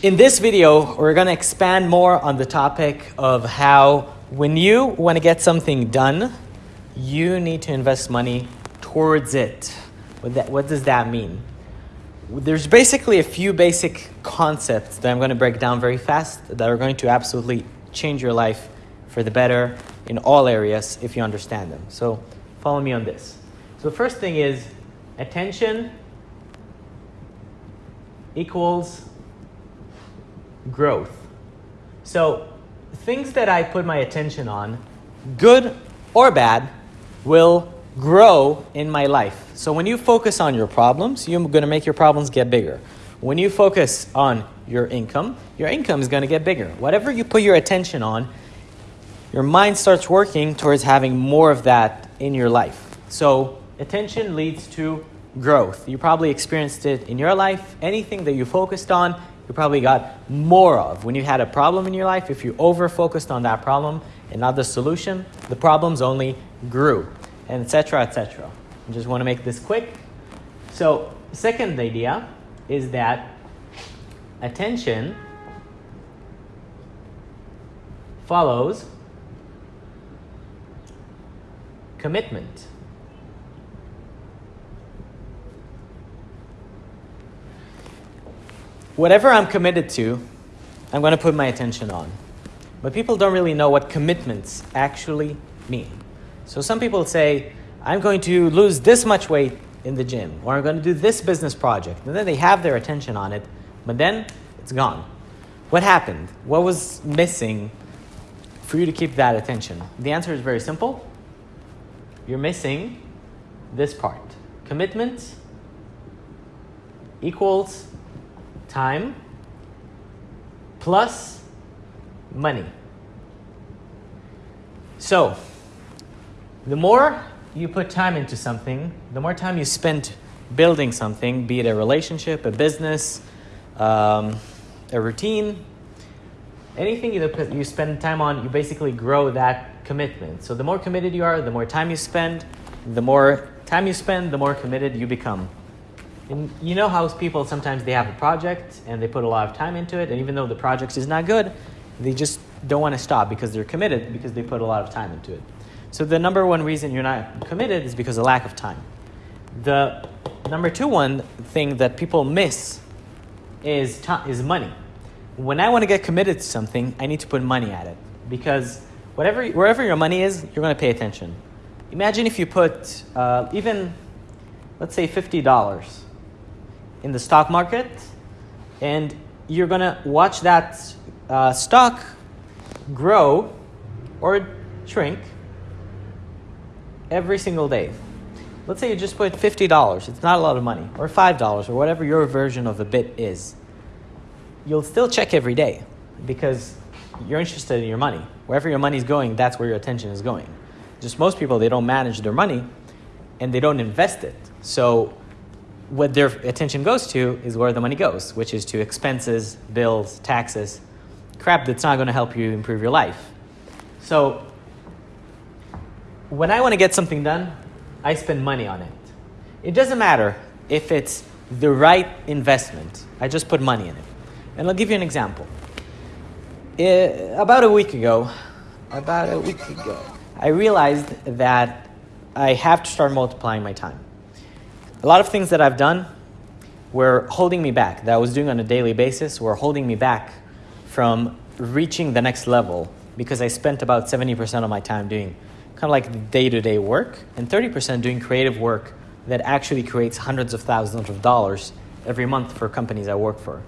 In this video, we're going to expand more on the topic of how when you want to get something done, you need to invest money towards it. What, that, what does that mean? There's basically a few basic concepts that I'm going to break down very fast that are going to absolutely change your life for the better in all areas if you understand them. So follow me on this. So the first thing is attention equals growth. So things that I put my attention on, good or bad, will grow in my life. So when you focus on your problems, you're going to make your problems get bigger. When you focus on your income, your income is going to get bigger. Whatever you put your attention on, your mind starts working towards having more of that in your life. So attention leads to growth. You probably experienced it in your life. Anything that you focused on, you probably got more of. When you had a problem in your life, if you over focused on that problem and not the solution, the problems only grew, and etc. etc. I just want to make this quick. So, second idea is that attention follows commitment. Whatever I'm committed to, I'm going to put my attention on. But people don't really know what commitments actually mean. So some people say, I'm going to lose this much weight in the gym, or I'm going to do this business project. And then they have their attention on it, but then it's gone. What happened? What was missing for you to keep that attention? The answer is very simple. You're missing this part. Commitment equals time plus money. So, the more you put time into something, the more time you spend building something, be it a relationship, a business, um, a routine, anything you, you spend time on, you basically grow that commitment. So, the more committed you are, the more time you spend, the more time you spend, the more committed you become. And you know how people sometimes they have a project and they put a lot of time into it, and even though the project is not good, they just don't want to stop because they're committed because they put a lot of time into it. So the number one reason you're not committed is because of lack of time. The number two one thing that people miss is time, is money. When I want to get committed to something, I need to put money at it because whatever wherever your money is, you're going to pay attention. Imagine if you put uh, even let's say fifty dollars in the stock market, and you're to watch that uh, stock grow or shrink every single day. Let's say you just put $50, it's not a lot of money, or $5, or whatever your version of a bit is. You'll still check every day because you're interested in your money. Wherever your money is going, that's where your attention is going. Just most people, they don't manage their money and they don't invest it. So what their attention goes to is where the money goes, which is to expenses, bills, taxes, crap that's not going to help you improve your life. So, when I want to get something done, I spend money on it. It doesn't matter if it's the right investment, I just put money in it. And I'll give you an example. It, about a week ago, about a week ago, I realized that I have to start multiplying my time a lot of things that I've done were holding me back, that I was doing on a daily basis, were holding me back from reaching the next level because I spent about 70% of my time doing kind of like day to day work and 30% doing creative work that actually creates hundreds of thousands of dollars every month for companies I work for.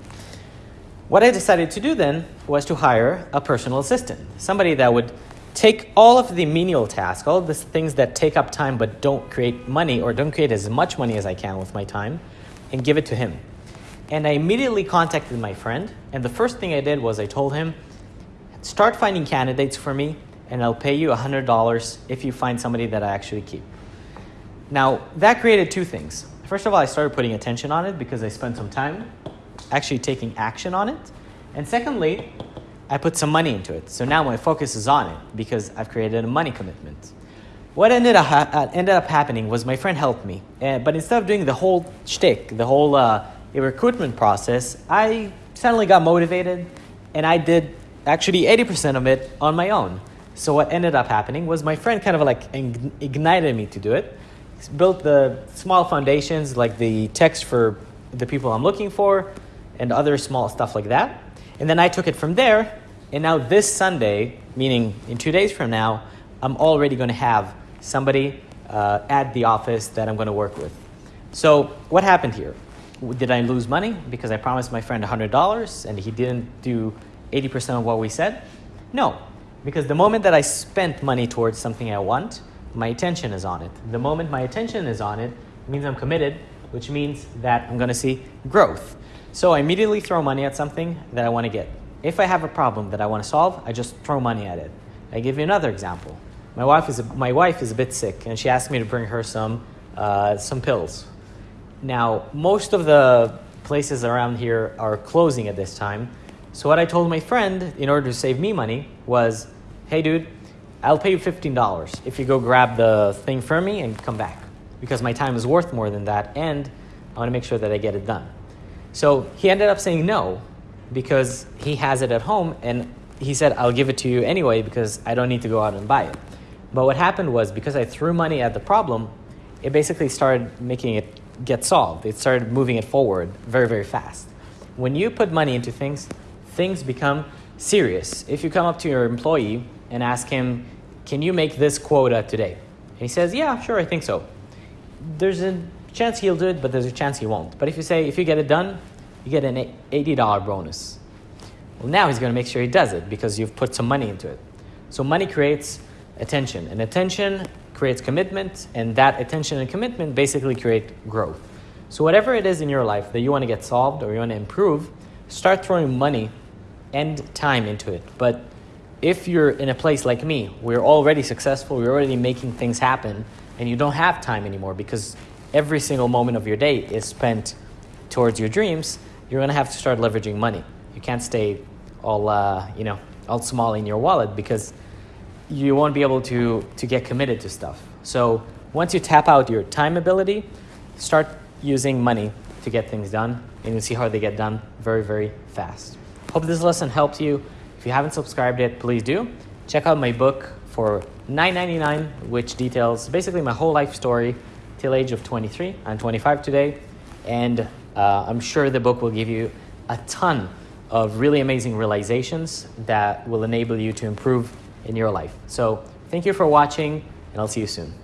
What I decided to do then was to hire a personal assistant, somebody that would take all of the menial tasks, all of the things that take up time but don't create money or don't create as much money as I can with my time, and give it to him. And I immediately contacted my friend, and the first thing I did was I told him, start finding candidates for me, and I'll pay you $100 if you find somebody that I actually keep. Now, that created two things. First of all, I started putting attention on it because I spent some time actually taking action on it. And secondly, I put some money into it. So now my focus is on it because I've created a money commitment. What ended up, uh, ended up happening was my friend helped me. Uh, but instead of doing the whole shtick, the whole uh, recruitment process, I suddenly got motivated, and I did actually 80% of it on my own. So what ended up happening was my friend kind of like ignited me to do it. Built the small foundations like the text for the people I'm looking for and other small stuff like that. And then I took it from there. And now this Sunday, meaning in two days from now, I'm already going to have somebody uh, at the office that I'm going to work with. So what happened here? Did I lose money because I promised my friend $100 and he didn't do 80% of what we said? No, because the moment that I spent money towards something I want, my attention is on it. The moment my attention is on it, it means I'm committed, which means that I'm going to see growth. So I immediately throw money at something that I want to get. If I have a problem that I want to solve, I just throw money at it. I give you another example. My wife is a, my wife is a bit sick, and she asked me to bring her some uh, some pills. Now, most of the places around here are closing at this time. So, what I told my friend in order to save me money was hey, dude, I'll pay you $15 if you go grab the thing for me and come back because my time is worth more than that and I want to make sure that I get it done. So, he ended up saying no because he has it at home and he said, I'll give it to you anyway because I don't need to go out and buy it. But what happened was because I threw money at the problem, it basically started making it get solved. It started moving it forward very, very fast. When you put money into things, things become serious. If you come up to your employee and ask him, Can you make this quota today? And he says, Yeah, sure, I think so. There's a chance he'll do it, but there's a chance he won't. But if you say, If you get it done, you get an $80 bonus. Well, now he's going to make sure he does it because you've put some money into it. So money creates attention, and attention creates commitment, and that attention and commitment basically create growth. So, whatever it is in your life that you want to get solved or you want to improve, start throwing money and time into it. But if you're in a place like me, we're already successful, we're already making things happen, and you don't have time anymore because every single moment of your day is spent towards your dreams, you're going to have to start leveraging money. You can't stay all, uh, you know, all small in your wallet because you won't be able to, to get committed to stuff. So once you tap out your time ability, start using money to get things done, and you'll see how they get done very, very fast. Hope this lesson helped you. If you haven't subscribed yet, please do. Check out my book for $9.99, which details basically my whole life story till age of 23. I'm 25 today, and uh, I'm sure the book will give you a ton of really amazing realizations that will enable you to improve in your life. So thank you for watching, and I'll see you soon.